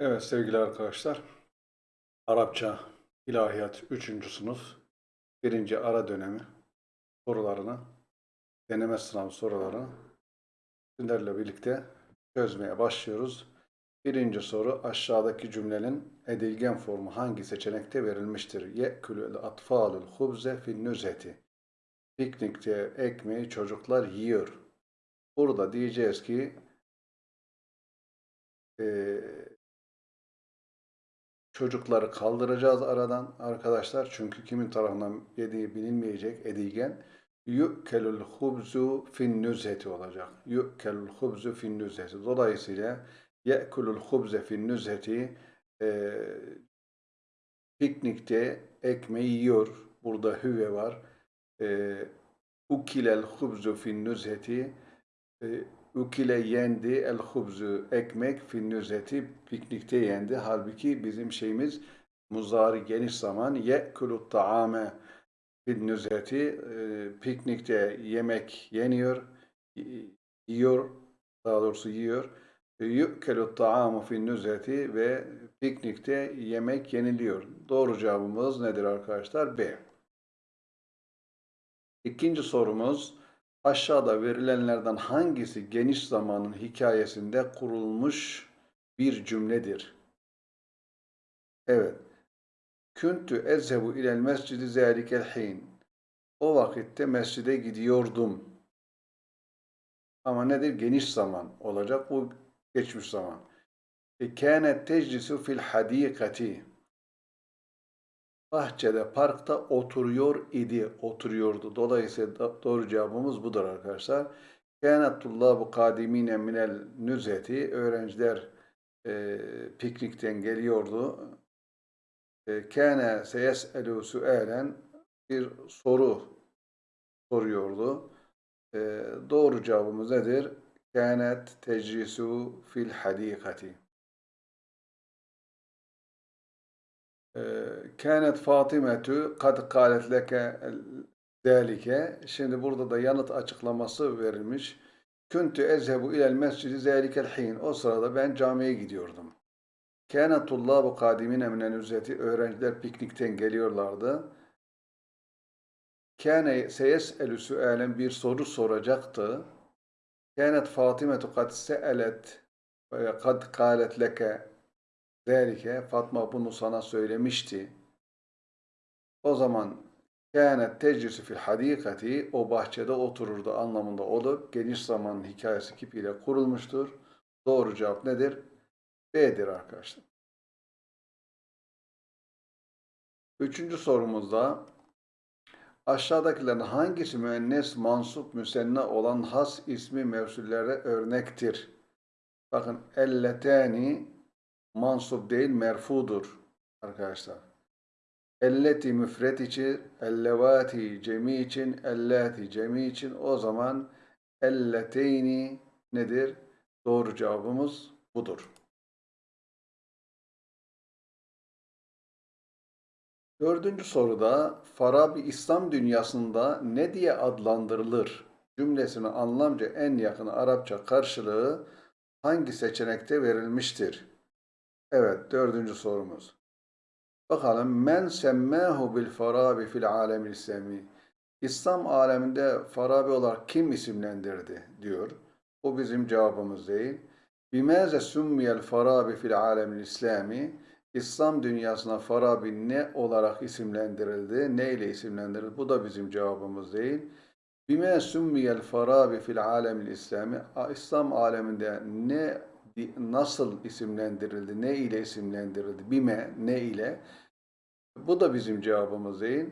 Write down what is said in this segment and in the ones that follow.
Evet sevgili arkadaşlar, Arapça İlahiyat 3. sınıf 1. ara dönemi sorularını, deneme sınav sorularını sizlerle birlikte çözmeye başlıyoruz. Birinci soru aşağıdaki cümlenin edilgen formu hangi seçenekte verilmiştir? Ye'kulul atfalul hubze fin nüzheti. Piknikte ekmeği çocuklar yiyor. Burada diyeceğiz ki eee Çocukları kaldıracağız aradan arkadaşlar. Çünkü kimin tarafından yediği bilinmeyecek edilgen. Yu'kelul hubzu fin nüzheti olacak. Yu'kelul hubzu fin nüzheti. Dolayısıyla ye'kulul hubze fin nüzheti e, piknikte ekmeği yiyor. Burada hüve var. E, ukilel hubzu fin nüzheti e, Ukile yendi el hubzu ekmek finnüzeti piknikte yendi. Halbuki bizim şeyimiz muzari geniş zaman ye'kulu ta'ame finnüzeti e, piknikte yemek yeniyor yiyor daha doğrusu yiyor. Yu'kelu ta'amu finnüzeti ve piknikte yemek yeniliyor. Doğru cevabımız nedir arkadaşlar? B. İkinci sorumuz Aşağıda verilenlerden hangisi geniş zamanın hikayesinde kurulmuş bir cümledir? Evet. Küntü ezhebu ilel mescidi zâlikel hin. O vakitte mescide gidiyordum. Ama nedir? Geniş zaman olacak. Bu geçmiş zaman. E, kânet teclisu fil hadîkati bahçede, parkta oturuyor idi, oturuyordu. Dolayısıyla doğru cevabımız budur arkadaşlar. Kânet tullâbu kâdimîne minel nüzeti. Öğrenciler e, piknikten geliyordu. E, kâne seyes'elû su'âlen bir soru soruyordu. E, doğru cevabımız nedir? Kânet tecrisu fil hadîkati. Kânet Fatimetu kad kâlet leke zâlike. Şimdi burada da yanıt açıklaması verilmiş. Küntü ezhebu ilel mescidi zâlikel hin. O sırada ben camiye gidiyordum. Kâne tullâbu kâdimine minen üzzeti. Öğrenciler piknikten geliyorlardı. Kâne seyes'elü sü'alen bir soru soracaktı. Kânet Fatimetu kad se'elet ve kad kâlet leke Zerike Fatma bunu sana söylemişti. O zaman kânet teclisi fil hadikati o bahçede otururdu anlamında olup geniş zamanın hikayesi kipiyle kurulmuştur. Doğru cevap nedir? B'dir arkadaşlar. Üçüncü sorumuzda aşağıdakilerin hangisi müennes, mansup, müsenna olan has ismi mevsullere örnektir? Bakın elletani mansup değil merfudur arkadaşlar. Elleti müfret için, ellevati cemi için, ellati cemi için o zaman elleteyni nedir? Doğru cevabımız budur. Dördüncü soruda Farabi İslam dünyasında ne diye adlandırılır? Cümlesinin anlamca en yakın Arapça karşılığı hangi seçenekte verilmiştir? Evet, dördüncü sorumuz. Bakalım, men semmâhu bil farabi fil alemil İslami. İslam aleminde Farabi olarak kim isimlendirdi diyor. Bu bizim cevabımız değil. Bimâze sümmiyel farabi fil alemil İslami. İslam dünyasına Farabi ne olarak isimlendirildi, ne ile isimlendirildi? Bu da bizim cevabımız değil. Bime sümmiyel farabi fil alemil İslami. İslam aleminde ne nasıl isimlendirildi, ne ile isimlendirildi, bime, ne ile? Bu da bizim cevabımız değil.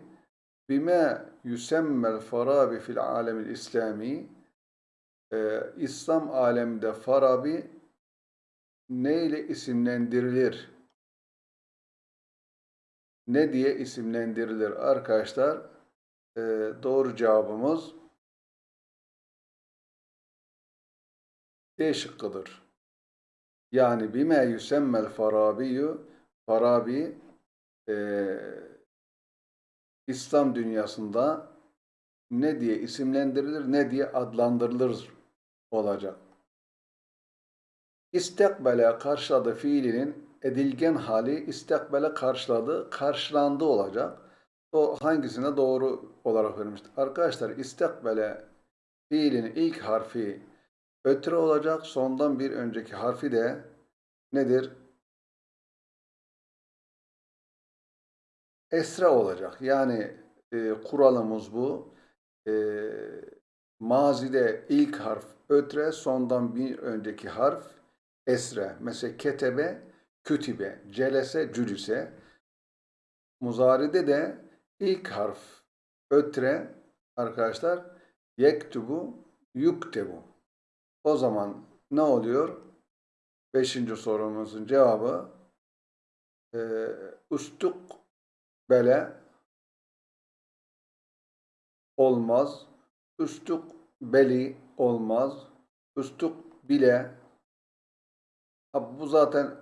Bime yüsemmel farabi fil alemil İslami ee, İslam aleminde Farabi ne ile isimlendirilir? Ne diye isimlendirilir arkadaşlar? Ee, doğru cevabımız D şıkkıdır. Yani bime yüsemmel farabiyyü Farabi e, İslam dünyasında ne diye isimlendirilir ne diye adlandırılır olacak. İstekbele karşıladı fiilinin edilgen hali istekbele karşıladı, karşılandı olacak. O hangisine doğru olarak verilmiştir? Arkadaşlar istekbele fiilin ilk harfi ötre olacak. Sondan bir önceki harfi de nedir? Esre olacak. Yani e, kuralımız bu. E, mazide ilk harf ötre, sondan bir önceki harf esre. Mesela ketebe, kütübe, celese, cülüse. Muzaride de ilk harf ötre arkadaşlar yektubu, yuktebu. O zaman ne oluyor? Beşinci sorumuzun cevabı e, ustuk bele olmaz. Üstuk beli olmaz. Üstuk bile bu zaten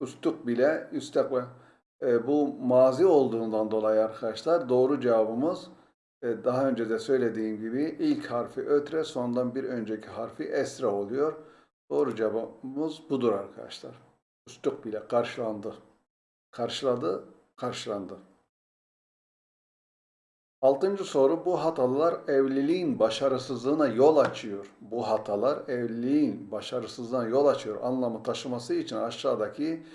üstuk bile üstek e, bu mazi olduğundan dolayı arkadaşlar doğru cevabımız daha önce de söylediğim gibi ilk harfi ötre sondan bir önceki harfi esra oluyor. Doğru cevabımız budur arkadaşlar. Üstuk bile karşılandı. Karşıladı, karşılandı. Altıncı soru bu hatalar evliliğin başarısızlığına yol açıyor. Bu hatalar evliliğin başarısızlığına yol açıyor anlamı taşıması için aşağıdaki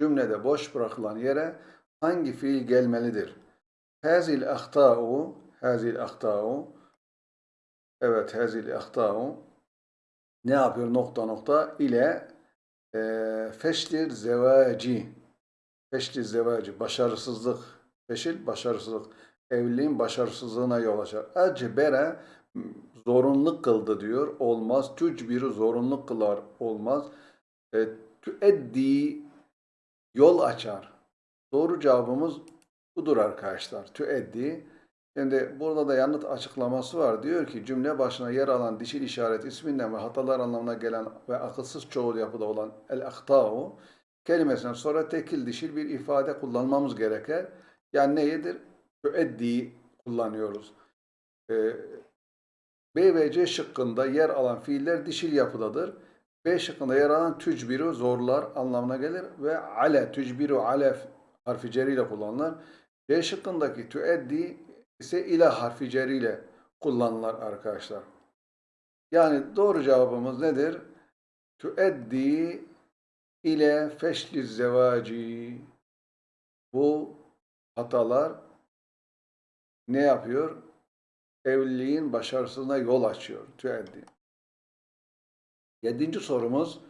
cümlede boş bırakılan yere hangi fiil gelmelidir? Hazil ahtau, hazil ahtau, evet hazil ahtau ne yapıyor nokta nokta ile e, feşlir zevaci, feşlir zevaci, başarısızlık, feşil başarısızlık evliliğin başarısızlığına yol açar. Ecbere zorunlu kıldı diyor. Olmaz. Tücbiri zorunlu kılar. Olmaz. E, tüeddi yol açar. Doğru cevabımız budur arkadaşlar. Tüeddi. Şimdi burada da yanıt açıklaması var. Diyor ki cümle başına yer alan dişil işaret isminden ve hatalar anlamına gelen ve akılsız çoğul yapıda olan el-ahtau kelimesinden sonra tekil dişil bir ifade kullanmamız gerekir. Yani neyidir? müeddi kullanıyoruz. Ee, B ve C şıkkında yer alan fiiller dişil yapıdadır. B şıkkında yer alan tücbiru zorlar anlamına gelir ve ale tücbiru ale harfi ceriyle kullanılır. C şıkkındaki tüeddi ise ile harfi ceriyle kullanılır arkadaşlar. Yani doğru cevabımız nedir? Tüeddi ile feşli zevaci bu hatalar ne yapıyor? Evliliğin başarısına yol açıyor. Tüeddi. Yedinci sorumuz,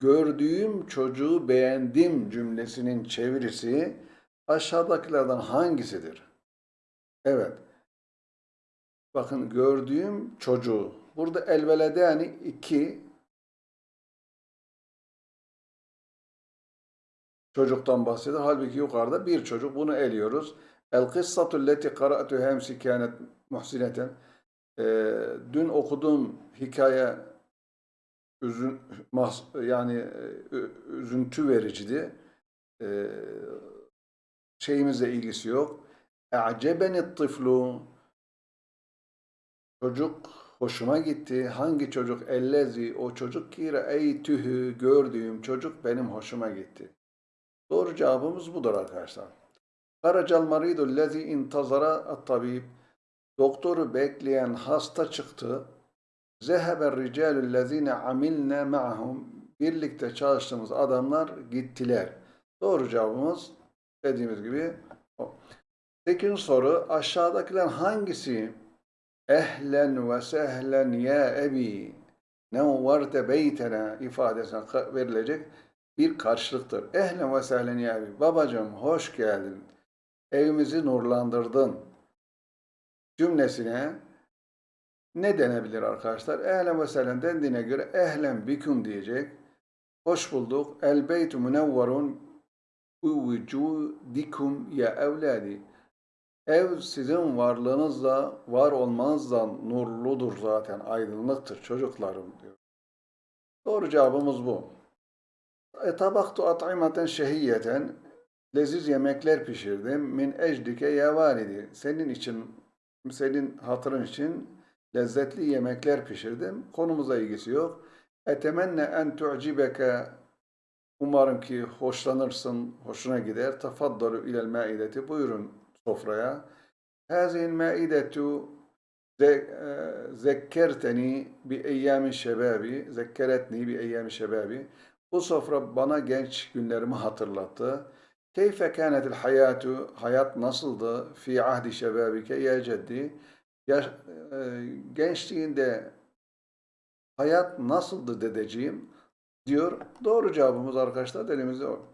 gördüğüm çocuğu beğendim cümlesinin çevirisi aşağıdakilerden hangisidir? Evet. Bakın gördüğüm çocuğu. Burada elvelede yani iki çocuktan bahsediyor. Halbuki yukarıda bir çocuk. Bunu eliyoruz. El kıssatu leti qara'tuha emsi kânet muhsineten. Ee, dün okuduğum hikaye üzün, yani e, üzüntü vericiydi. Ee, şeyimizle ilgisi yok. E'cebeni tıflu çocuk hoşuma gitti. Hangi çocuk? Ellezi o çocuk ki re'eytühü gördüğüm çocuk benim hoşuma gitti. Doğru cevabımız budur arkadaşlar. Karacal maridu lezi intazara at-tabib. Doktoru bekleyen hasta çıktı. Zeheber ricalü lezine amilne ma'hum. Birlikte çalıştığımız adamlar gittiler. Doğru cevabımız dediğimiz gibi o. Sekizinci soru aşağıdakiler hangisi ehlen ve sehlen ya ebi nevvarte beytena ifadesine verilecek bir karşılıktır. Ehlen ve sehlen ya ebi babacığım hoş geldin evimizi nurlandırdın cümlesine ne denebilir arkadaşlar? Ehlen ve sehlen dendiğine göre ehlen biküm diyecek. Hoş bulduk. El beytu münevvarun vücudikum ya evladi. Ev sizin varlığınızla, var olmanızla nurludur zaten, aydınlıktır çocuklarım diyor. Doğru cevabımız bu. Etabaktu at'imaten şehiyeten leziz yemekler pişirdim. Min ecdike ya validi. Senin için, senin hatırın için lezzetli yemekler pişirdim. Konumuza ilgisi yok. Etemenne en tu'cibeke Umarım ki hoşlanırsın, hoşuna gider. Tafaddalu ilel maideti. Buyurun sofraya. Hazihil maidetu e, zekkerteni bi eyyami şebabi. Zekkeretni bi eyyami şebabi. Bu sofra bana genç günlerimi hatırlattı. Keyfe kânetil hayatu, hayat nasıldı fi ahdi şebabike ya ceddi? Yaş, gençliğinde hayat nasıldı dedeciğim diyor. Doğru cevabımız arkadaşlar elimizde o.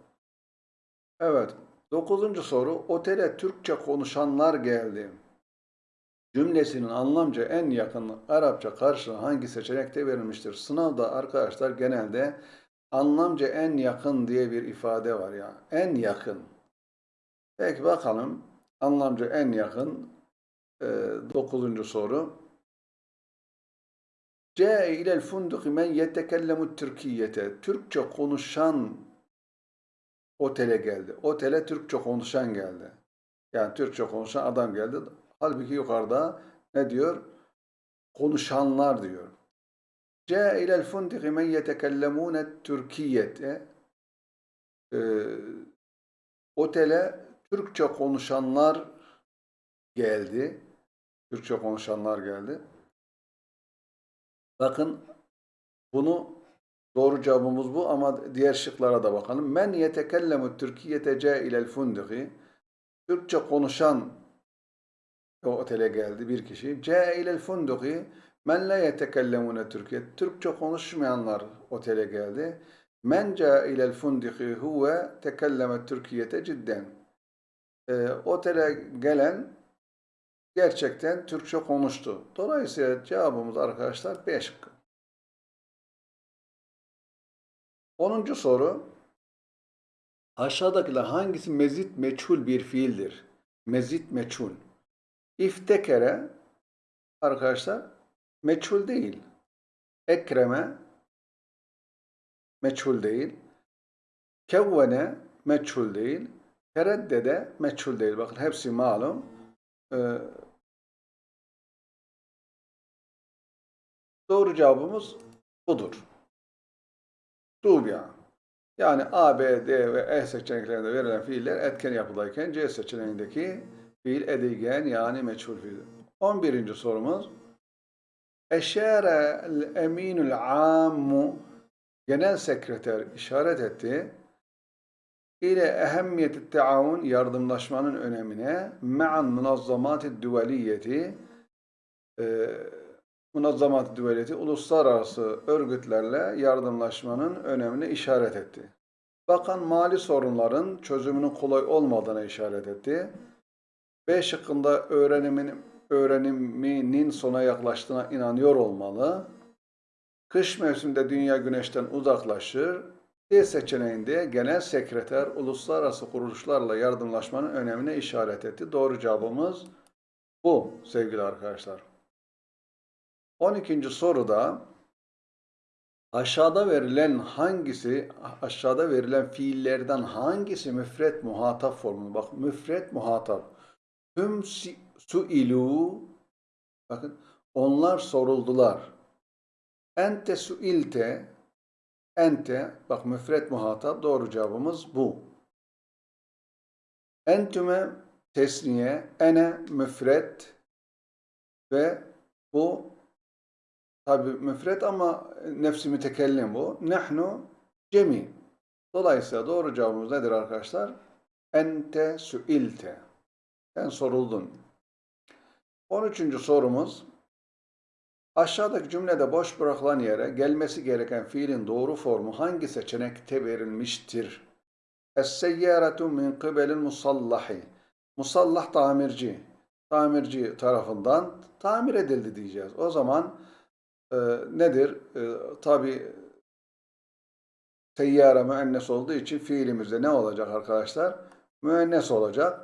Evet. Dokuzuncu soru. Otele Türkçe konuşanlar geldi. Cümlesinin anlamca en yakın Arapça karşılığı hangi seçenekte verilmiştir? Sınavda arkadaşlar genelde anlamca en yakın diye bir ifade var ya. En yakın. Peki bakalım. Anlamca en yakın. e, dokuzuncu soru. Câe ilel funduki men yetekellemu Türkiyete. Türkçe konuşan otele geldi. Otele Türkçe konuşan geldi. Yani Türkçe konuşan adam geldi. Halbuki yukarıda ne diyor? Konuşanlar diyor. Câe ilel funduki men yetekellemûne Türkiyete. Ee, otele Türkçe konuşanlar geldi. Türkçe konuşanlar geldi. Bakın bunu Doğru cevabımız bu ama diğer şıklara da bakalım. Men yetekellemu Türkiye'te cailel funduki. Türkçe konuşan o otele geldi bir kişi. Cailel funduki. Men la yetekellemune Türkiye. Türkçe konuşmayanlar otele geldi. Men cailel funduki huve tekelleme Türkiye'te cidden. E, otele gelen gerçekten Türkçe konuştu. Dolayısıyla cevabımız arkadaşlar 5 Onuncu soru. Aşağıdakiler hangisi mezit meçhul bir fiildir? Mezit meçhul. İftekere arkadaşlar meçhul değil. Ekreme meçhul değil. Kevvene meçhul değil. Tereddede meçhul değil. Bakın hepsi malum. Ee, doğru cevabımız budur. Dubya. Yani A, B, D ve E seçeneklerinde verilen fiiller etken yapıdayken C seçeneğindeki fiil edilgen yani meçhul fiil. 11. sorumuz. Eşere eminul ammu genel sekreter işaret etti ile ehemmiyeti taavun yardımlaşmanın önemine ma'an münazzamat-ı duvaliyeti e, münazzamat-ı duvaliyeti uluslararası örgütlerle yardımlaşmanın önemine işaret etti. Bakan mali sorunların çözümünün kolay olmadığına işaret etti. B şıkkında öğrenimin, öğreniminin sona yaklaştığına inanıyor olmalı. Kış mevsiminde dünya güneşten uzaklaşır. D seçeneğinde genel sekreter uluslararası kuruluşlarla yardımlaşmanın önemine işaret etti. Doğru cevabımız bu sevgili arkadaşlar. 12. soruda aşağıda verilen hangisi aşağıda verilen fiillerden hangisi müfret muhatap formu? Bak müfret muhatap. Hüm si- suilu bakın onlar soruldular. Ente suilte ente bak müfret muhatap doğru cevabımız bu. Entüme tesniye ene müfret ve bu tabi müfret ama nefsi mütekellim bu. Nahnu cemi. Dolayısıyla doğru cevabımız nedir arkadaşlar? Ente suilte. Sen soruldun. 13. sorumuz. Aşağıdaki cümlede boş bırakılan yere gelmesi gereken fiilin doğru formu hangi seçenekte verilmiştir? Es-seyyâretu min kıbelin musallahi. Musallah tamirci. Tamirci tarafından tamir edildi diyeceğiz. O zaman e, nedir? E, Tabi seyyare müennes olduğu için fiilimizde ne olacak arkadaşlar? Müennes olacak.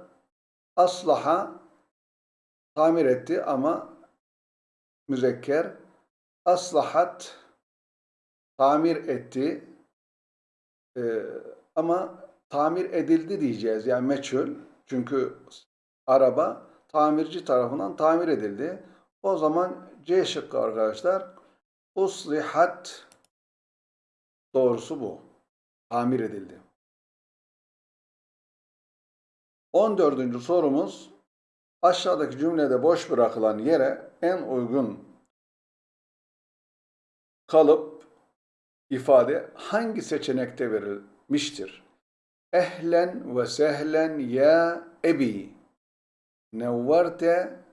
Aslaha tamir etti ama müzekker. Aslahat tamir etti Ee, ama tamir edildi diyeceğiz. Yani meçhul. Çünkü araba tamirci tarafından tamir edildi. O zaman C şıkkı arkadaşlar. Uslihat doğrusu bu. tamir edildi. 14. sorumuz aşağıdaki cümlede boş bırakılan yere en uygun kalıp ifade hangi seçenekte verilmiştir? Ehlen ve sehlen ya ebi. Nevverte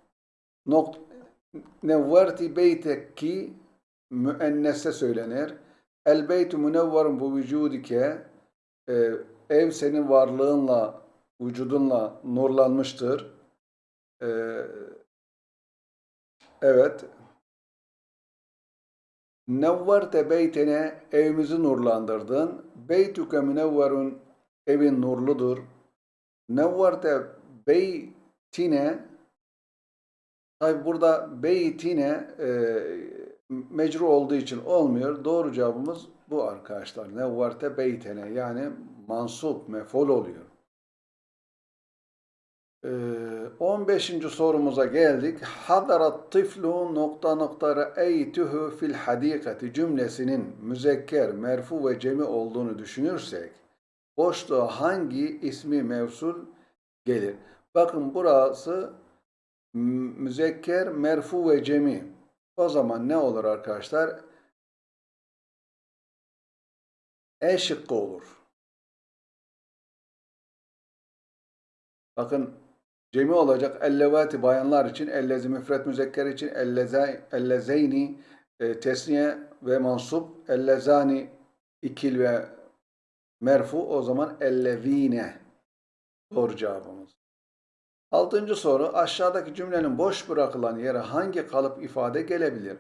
nok nevverti beyteki müennesse söylenir. El beytu münevverun bu vücudike e, ev senin varlığınla vücudunla nurlanmıştır. E, evet. Nevverte beytene evimizi nurlandırdın. Beytuke münevverun evin nurludur. Nevverte beytine tabi burada beytine e, mecru olduğu için olmuyor. Doğru cevabımız bu arkadaşlar. Nevverte beytene yani mansup, mefol oluyor. Ee, 15. sorumuza geldik. Hadarat tiflu nokta nokta re'eytühü fil hadikati cümlesinin müzekker, merfu ve cemi olduğunu düşünürsek boşluğa hangi ismi mevsul gelir? Bakın burası müzekker, merfu ve cemi. O zaman ne olur arkadaşlar? E şıkkı olur. Bakın cemi olacak ellevati bayanlar için, ellezi müfret müzekker için, ellezeyni e, tesniye ve mansup, ellezani ikil ve merfu o zaman ellezine doğru cevabımız. Altıncı soru aşağıdaki cümlenin boş bırakılan yere hangi kalıp ifade gelebilir?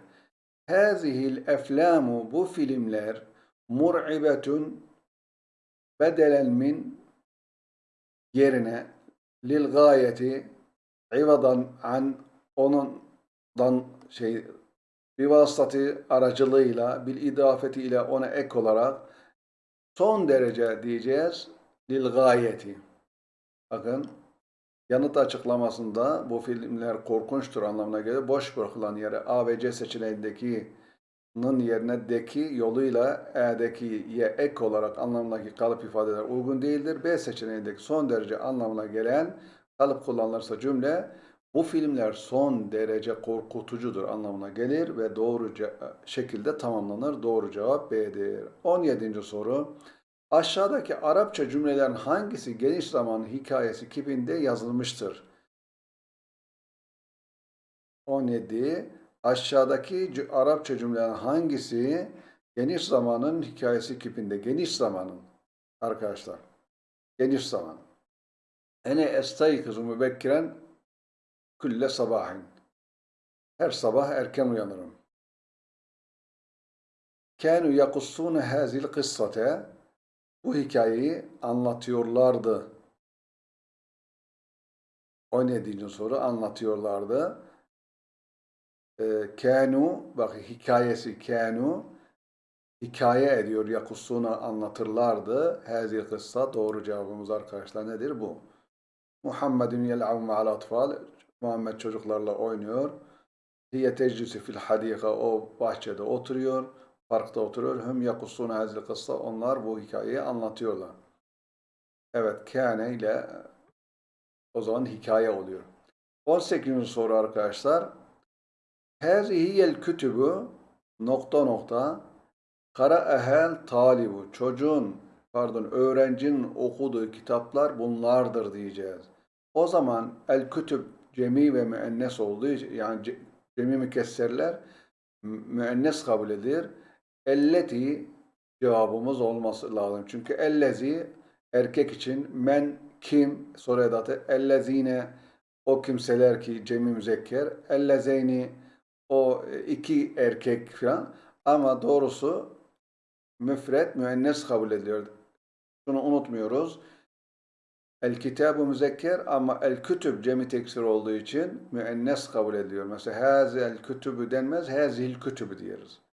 Hazihil eflamu bu filmler mur'ibetun bedelen min yerine lil gayeti ivadan an onundan şey bir vasıtatı aracılığıyla bil idafeti ile ona ek olarak son derece diyeceğiz lil gayeti. Bakın yanıt açıklamasında bu filmler korkunçtur anlamına gelir. Boş bırakılan yere A ve C seçeneğindeki nın yerine deki yoluyla e'deki ye ek olarak anlamındaki kalıp ifadeler uygun değildir. B seçeneğindeki son derece anlamına gelen kalıp kullanılırsa cümle bu filmler son derece korkutucudur anlamına gelir ve doğru şekilde tamamlanır. Doğru cevap B'dir. 17. soru. Aşağıdaki Arapça cümlelerin hangisi geniş zaman hikayesi kipinde yazılmıştır? 17. Aşağıdaki Arapça cümlelerin hangisi geniş zamanın hikayesi kipinde? Geniş zamanın arkadaşlar. Geniş zaman. Ene estaykizu mübekkiren külle sabahin. Her sabah erken uyanırım. Kânû yakussûne hâzil kıssate. Bu hikayeyi anlatıyorlardı. 17. soru anlatıyorlardı. Ee, kanu bak hikayesi kanu hikaye ediyor yakussuna anlatırlardı. Hazil kıssa doğru cevabımız arkadaşlar nedir bu? Muhammedun yel'av ma'al atfal Muhammed çocuklarla oynuyor. Hiye teclisi fil hadika o bahçede oturuyor. Parkta oturuyor. Hüm yakussuna hazil kıssa onlar bu hikayeyi anlatıyorlar. Evet kâne ile o zaman hikaye oluyor. 18. soru arkadaşlar. Hâzihiyel kütübü nokta nokta kara ehel talibu çocuğun pardon öğrencinin okuduğu kitaplar bunlardır diyeceğiz. O zaman el kütüb cemi ve müennes olduğu yani cemi mükesserler müennes kabul edilir. Elleti cevabımız olması lazım. Çünkü ellezi erkek için men kim soru edatı ellezine o kimseler ki cemi müzekker ellezeyni o iki erkek falan ama doğrusu müfret müennes kabul ediliyor. Şunu unutmuyoruz. El kitabı müzekker ama el kütüb cemi teksir olduğu için müennes kabul ediyor. Mesela hazel kütübü denmez, hazil kütübü diyoruz.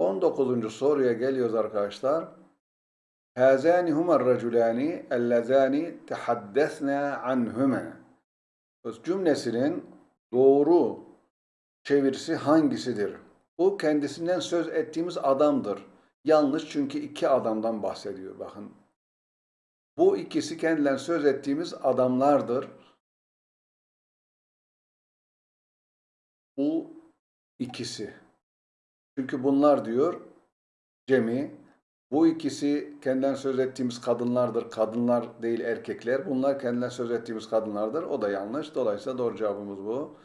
19. soruya geliyoruz arkadaşlar. Hazani humar raculani ellezani tehaddesna anhuma. Cümlesinin doğru çevirisi hangisidir? Bu kendisinden söz ettiğimiz adamdır. Yanlış çünkü iki adamdan bahsediyor bakın. Bu ikisi kendilerine söz ettiğimiz adamlardır. Bu ikisi. Çünkü bunlar diyor cemi. Bu ikisi kendilerine söz ettiğimiz kadınlardır. Kadınlar değil erkekler. Bunlar kendilerine söz ettiğimiz kadınlardır. O da yanlış. Dolayısıyla doğru cevabımız bu.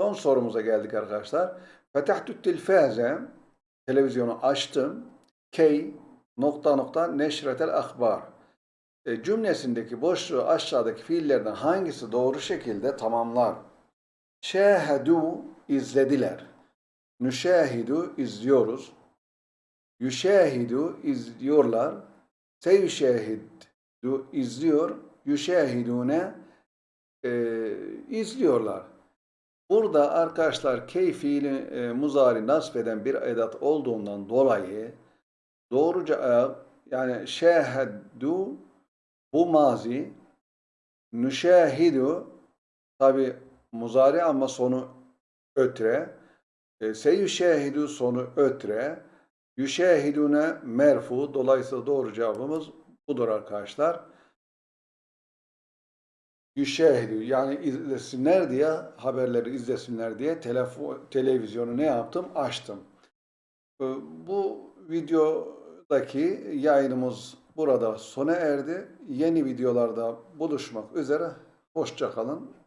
Son sorumuza geldik arkadaşlar. Fetahtü tilfaze televizyonu açtım. Key nokta nokta neşretel akbar. E, cümlesindeki boşluğu aşağıdaki fiillerden hangisi doğru şekilde tamamlar? Şehedu izlediler. Nüşehidu izliyoruz. Yüşehidu izliyorlar. Seyüşehidu izliyor. Yüşehidune e, izliyorlar. Burada arkadaşlar key fiili e, muzari nasb eden bir edat olduğundan dolayı doğru cevap yani şeheddu bu mazi nüşehidu tabi muzari ama sonu ötre e, seyyüşehidu sonu ötre yüşehidune merfu dolayısıyla doğru cevabımız budur arkadaşlar. Yüşehidu yani izlesinler diye haberleri izlesinler diye televizyonu ne yaptım? Açtım. E, Bu videodaki yayınımız burada sona erdi. Yeni videolarda buluşmak üzere. Hoşça kalın.